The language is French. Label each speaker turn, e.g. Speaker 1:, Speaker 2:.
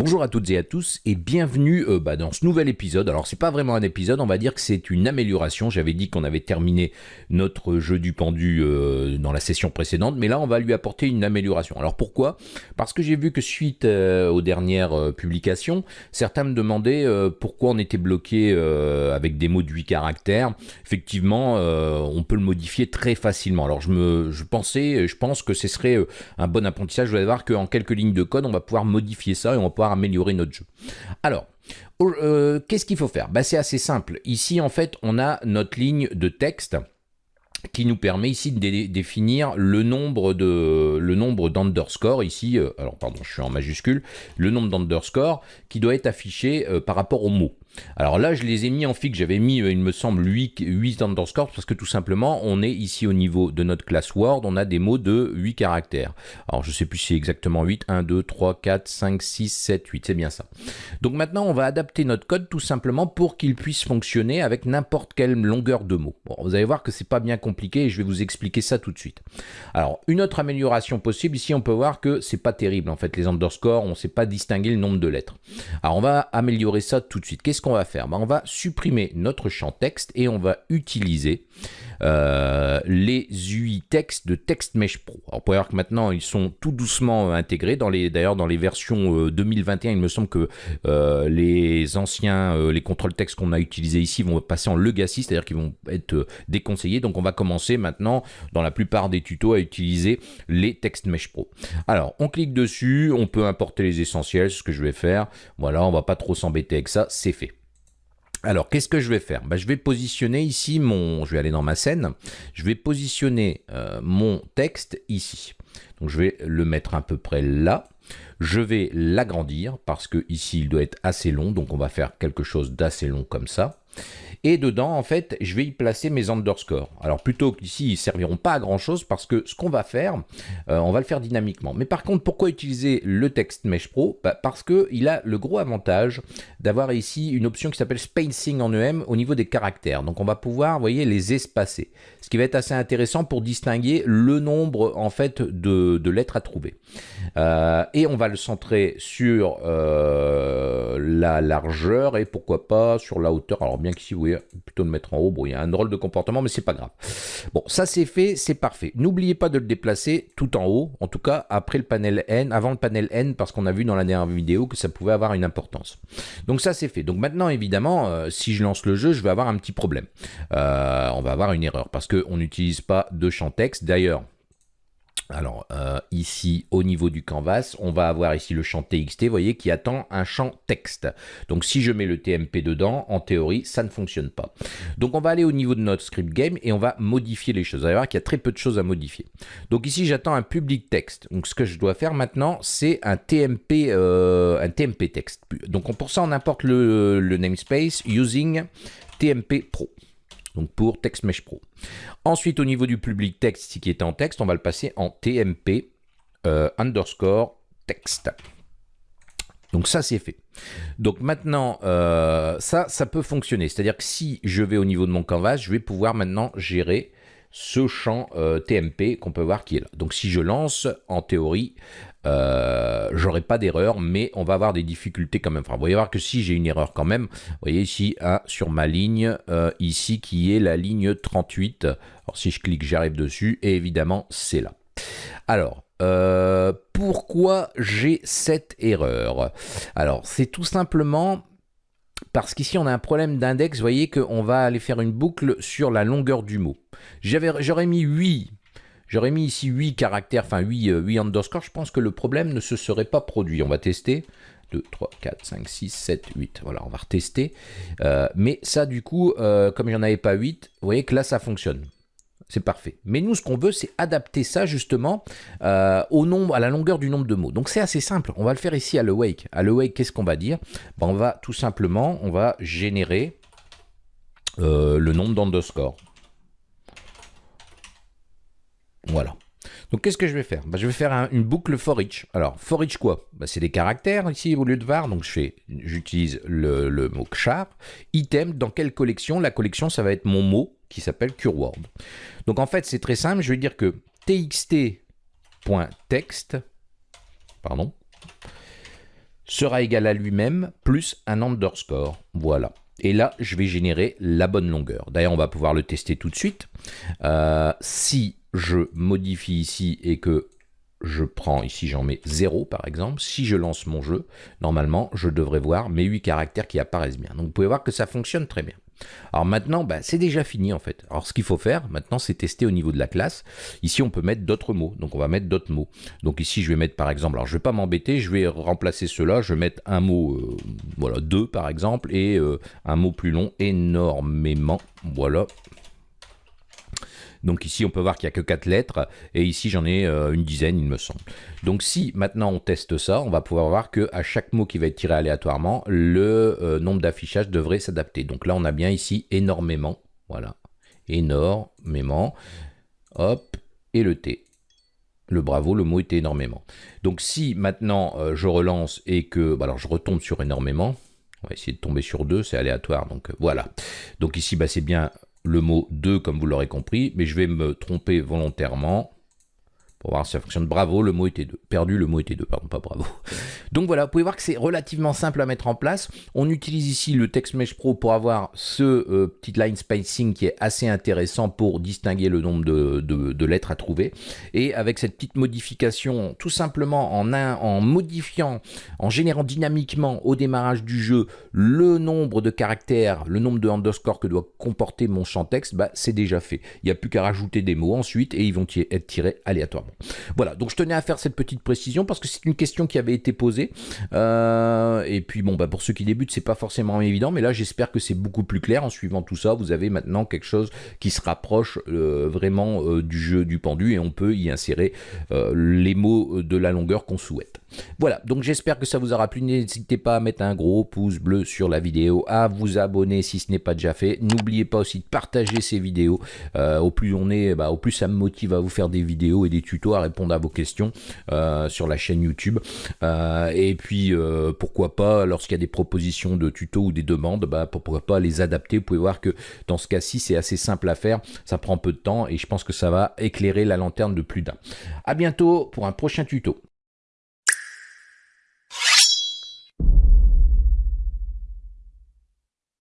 Speaker 1: Bonjour à toutes et à tous et bienvenue euh, bah, dans ce nouvel épisode. Alors c'est pas vraiment un épisode, on va dire que c'est une amélioration. J'avais dit qu'on avait terminé notre jeu du pendu euh, dans la session précédente, mais là on va lui apporter une amélioration. Alors pourquoi? Parce que j'ai vu que suite euh, aux dernières publications, certains me demandaient pourquoi on était bloqué avec des mots de 8 caractères. Effectivement, on peut le modifier très facilement. Alors je me, je pensais, je pense que ce serait un bon apprentissage. Vous allez voir qu'en quelques lignes de code, on va pouvoir modifier ça et on va pouvoir améliorer notre jeu. Alors, euh, qu'est-ce qu'il faut faire? Bah, C'est assez simple. Ici, en fait, on a notre ligne de texte qui nous permet ici de définir le nombre de ici euh, alors pardon je suis en majuscule le nombre d'underscore qui doit être affiché euh, par rapport au mot alors là, je les ai mis en fixe. J'avais mis, euh, il me semble, 8, 8 underscores parce que tout simplement, on est ici au niveau de notre classe Word. On a des mots de 8 caractères. Alors, je sais plus si c'est exactement 8. 1, 2, 3, 4, 5, 6, 7, 8. C'est bien ça. Donc maintenant, on va adapter notre code tout simplement pour qu'il puisse fonctionner avec n'importe quelle longueur de mots. Bon, vous allez voir que c'est pas bien compliqué et je vais vous expliquer ça tout de suite. Alors, une autre amélioration possible, ici, on peut voir que c'est pas terrible. En fait, les underscores, on ne sait pas distinguer le nombre de lettres. Alors, on va améliorer ça tout de suite. Qu'est-ce qu'on va faire. Ben, On va supprimer notre champ texte et on va utiliser euh, les UI textes de TextMesh Pro. Alors, vous pouvez voir que maintenant, ils sont tout doucement intégrés. Dans les, D'ailleurs, dans les versions 2021, euh, il me semble que euh, les anciens, les contrôles texte qu'on a utilisés ici vont passer en legacy, c'est-à-dire qu'ils vont être déconseillés. Donc, on va commencer maintenant, dans la plupart des tutos, à utiliser les TextMesh Pro. Alors, on clique dessus, on peut importer les essentiels, ce que je vais faire. Voilà, on va pas trop s'embêter avec ça, c'est fait. Alors, qu'est-ce que je vais faire? Bah, Je vais positionner ici mon... Je vais aller dans ma scène. Je vais positionner euh, mon texte ici. Donc, je vais le mettre à peu près là. Je vais l'agrandir parce que ici, il doit être assez long. Donc, on va faire quelque chose d'assez long comme ça. Et dedans, en fait, je vais y placer mes underscores. Alors plutôt qu'ici, ils ne serviront pas à grand chose parce que ce qu'on va faire, euh, on va le faire dynamiquement. Mais par contre, pourquoi utiliser le Text Mesh Pro? Bah, Parce qu'il a le gros avantage d'avoir ici une option qui s'appelle Spacing en EM au niveau des caractères. Donc on va pouvoir, vous voyez, les espacer. Ce qui va être assez intéressant pour distinguer le nombre, en fait, de, lettres à trouver. Euh, et on va le centrer sur euh, la largeur et pourquoi pas sur la hauteur. Alors bien qu'ici, vous voyez, plutôt le mettre en haut. Bon, il y a un drôle de comportement, mais c'est pas grave. Bon, ça c'est fait, c'est parfait. N'oubliez pas de le déplacer tout en haut, en tout cas après le panel N, avant le panel N, parce qu'on a vu dans la dernière vidéo que ça pouvait avoir une importance. Donc ça c'est fait. Donc maintenant, évidemment, euh, si je lance le jeu, je vais avoir un petit problème. Euh, on va avoir une erreur, parce qu'on n'utilise pas de champ texte. D'ailleurs, alors euh, ici au niveau du canvas, on va avoir ici le champ TXT, vous voyez, qui attend un champ texte. Donc si je mets le TMP dedans, en théorie, ça ne fonctionne pas. Donc on va aller au niveau de notre script game et on va modifier les choses. Vous allez voir qu'il y a très peu de choses à modifier. Donc ici j'attends un public text. Donc ce que je dois faire maintenant, c'est un TMP, euh, un TMP text. Donc pour ça on importe le namespace using TMP Pro donc pour TextMesh Pro. Ensuite, au niveau du public texte qui est en texte, on va le passer en TMP euh, underscore text. Donc ça, c'est fait. Donc maintenant, euh, ça, ça peut fonctionner. C'est-à-dire que si je vais au niveau de mon canvas, je vais pouvoir maintenant gérer ce champ euh, TMP qu'on peut voir qui est là. Donc si je lance, en théorie, j'aurai pas d'erreur, mais on va avoir des difficultés quand même. Vous voyez voir que si j'ai une erreur quand même, vous voyez ici sur ma ligne, euh, ici qui est la ligne 38. Alors si je clique, j'arrive dessus, et évidemment c'est là. Alors, euh, pourquoi j'ai cette erreur? Alors, c'est tout simplement parce qu'ici on a un problème d'index, vous voyez qu'on va aller faire une boucle sur la longueur du mot. J'aurais mis 8, j'aurais mis ici 8 caractères, enfin 8, 8 underscores, je pense que le problème ne se serait pas produit. On va tester. 2, 3, 4, 5, 6, 7, 8. Voilà, on va retester. Euh, mais ça, du coup, euh, comme il n'y en avait pas 8, vous voyez que là, ça fonctionne c'est parfait. Mais nous, ce qu'on veut, c'est adapter ça justement euh, à la longueur du nombre de mots. Donc c'est assez simple. On va le faire ici à l'awake. À l'awake, qu'est-ce qu'on va dire? Ben, On va tout simplement, on va générer euh, le nombre d'underscore. Voilà. Donc qu'est-ce que je vais faire? Ben, Je vais faire une boucle for each. Alors for each quoi? Ben, C'est des caractères ici au lieu de var. Donc j'utilise le, mot char. Item, dans quelle collection? La collection, ça va être mon mot qui s'appelle CureWord. Donc en fait, c'est très simple. Je vais dire que txt.text, sera égal à lui-même plus un underscore. Voilà. Et là, je vais générer la bonne longueur. D'ailleurs, on va pouvoir le tester tout de suite. Euh, si je modifie ici et que je prends ici, j'en mets 0 par exemple. Si je lance mon jeu, normalement, je devrais voir mes 8 caractères qui apparaissent bien. Donc vous pouvez voir que ça fonctionne très bien. Alors maintenant, bah, c'est déjà fini en fait. Alors ce qu'il faut faire maintenant, c'est tester au niveau de la classe. Ici, on peut mettre d'autres mots. Donc on va mettre d'autres mots. Donc ici, je vais mettre par exemple, alors je vais pas m'embêter, je vais remplacer cela. Je vais mettre un mot, euh, voilà, 2 par exemple, et euh, un mot plus long, énormément. Voilà, donc ici, on peut voir qu'il n'y a que 4 lettres, et ici, j'en ai euh, une dizaine, il me semble. Donc si maintenant on teste ça, on va pouvoir voir que à chaque mot qui va être tiré aléatoirement, le euh, nombre d'affichages devrait s'adapter. Donc là, on a bien ici énormément, voilà, énormément, hop, et le T. Le bravo, le mot était énormément. Donc si maintenant euh, je relance et que, bah, alors je retombe sur énormément, on va essayer de tomber sur 2, c'est aléatoire, donc voilà. Donc ici, bah, c'est bien le mot 2 comme vous l'aurez compris, mais je vais me tromper volontairement pour voir si ça fonctionne. Bravo, le mot était 2. Perdu, le mot était 2, pardon, pas bravo. Donc voilà, vous pouvez voir que c'est relativement simple à mettre en place. On utilise ici le TextMesh Pro pour avoir ce euh, petit line spacing qui est assez intéressant pour distinguer le nombre de, lettres à trouver. Et avec cette petite modification, tout simplement en, modifiant, en générant dynamiquement au démarrage du jeu le nombre de caractères, le nombre de underscore que doit comporter mon champ texte, bah, c'est déjà fait. Il n'y a plus qu'à rajouter des mots ensuite et ils vont être tirés aléatoirement. Voilà, donc je tenais à faire cette petite précision parce que c'est une question qui avait été posée. Euh, et puis bon, bah pour ceux qui débutent, c'est pas forcément évident, mais là j'espère que c'est beaucoup plus clair. En suivant tout ça, vous avez maintenant quelque chose qui se rapproche euh, vraiment euh, du jeu du pendu et on peut y insérer les mots de la longueur qu'on souhaite. Voilà, donc j'espère que ça vous aura plu. N'hésitez pas à mettre un gros pouce bleu sur la vidéo, à vous abonner si ce n'est pas déjà fait. N'oubliez pas aussi de partager ces vidéos. au plus on est, bah, au plus ça me motive à vous faire des vidéos et des tutos à répondre à vos questions euh, sur la chaîne YouTube. Euh, et puis, euh, pourquoi pas, lorsqu'il y a des propositions de tutos ou des demandes, bah, pourquoi pas les adapter. Vous pouvez voir que dans ce cas-ci, c'est assez simple à faire. Ça prend peu de temps et je pense que ça va éclairer la lanterne de plus d'un. À bientôt pour un prochain tuto.